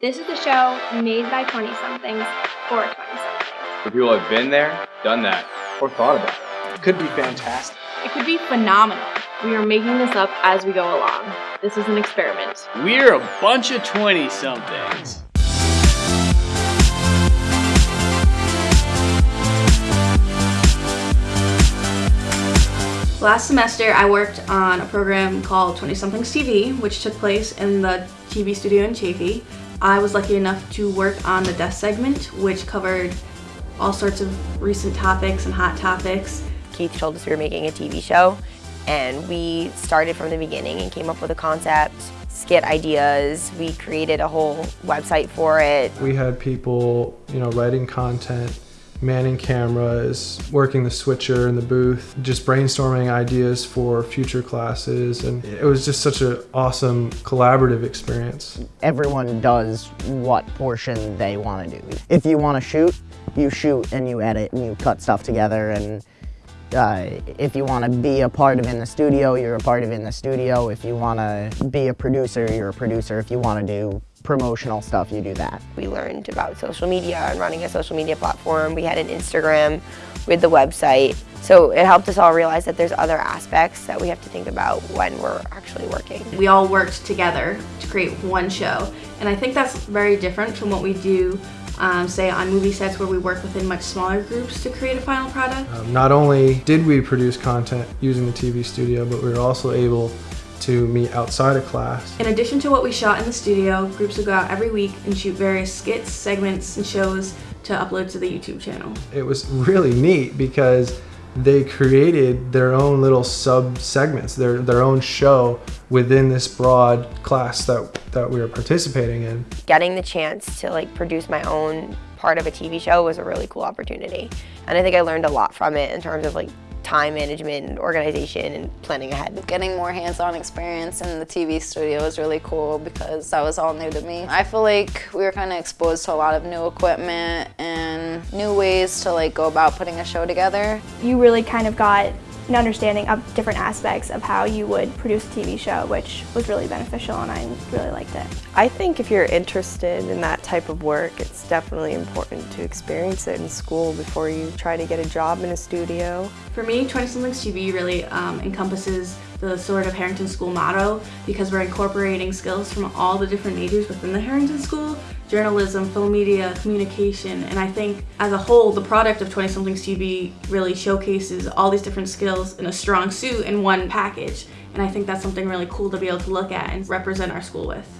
This is the show made by 20-somethings for 20-somethings. For people who have been there, done that, or thought about it. It could be fantastic. It could be phenomenal. We are making this up as we go along. This is an experiment. We're a bunch of 20-somethings. Last semester, I worked on a program called 20 Somethings TV, which took place in the TV studio in Chafee. I was lucky enough to work on the desk segment, which covered all sorts of recent topics and hot topics. Keith told us we were making a TV show, and we started from the beginning and came up with a concept, skit ideas. We created a whole website for it. We had people, you know, writing content, manning cameras, working the switcher in the booth, just brainstorming ideas for future classes. And it was just such an awesome collaborative experience. Everyone does what portion they want to do. If you want to shoot, you shoot and you edit and you cut stuff together and uh, if you want to be a part of in the studio, you're a part of in the studio. If you want to be a producer, you're a producer. If you want to do promotional stuff, you do that. We learned about social media and running a social media platform. We had an Instagram with the website. So it helped us all realize that there's other aspects that we have to think about when we're actually working. We all worked together to create one show. And I think that's very different from what we do um, say on movie sets where we work within much smaller groups to create a final product. Um, not only did we produce content using the TV studio, but we were also able to meet outside of class. In addition to what we shot in the studio, groups would go out every week and shoot various skits, segments, and shows to upload to the YouTube channel. It was really neat because they created their own little sub segments, their their own show within this broad class that that we were participating in. Getting the chance to like produce my own part of a TV show was a really cool opportunity. And I think I learned a lot from it in terms of like time management and organization and planning ahead. Getting more hands-on experience in the TV studio was really cool because that was all new to me. I feel like we were kind of exposed to a lot of new equipment and new ways to like go about putting a show together. You really kind of got an understanding of different aspects of how you would produce a TV show, which was really beneficial and I really liked it. I think if you're interested in that type of work, it's definitely important to experience it in school before you try to get a job in a studio. For me, 20 Somethings TV really um, encompasses the Sword of Harrington School motto because we're incorporating skills from all the different majors within the Harrington School, journalism, film media, communication, and I think as a whole, the product of 20 Somethings TV really showcases all these different skills in a strong suit in one package. And I think that's something really cool to be able to look at and represent our school with.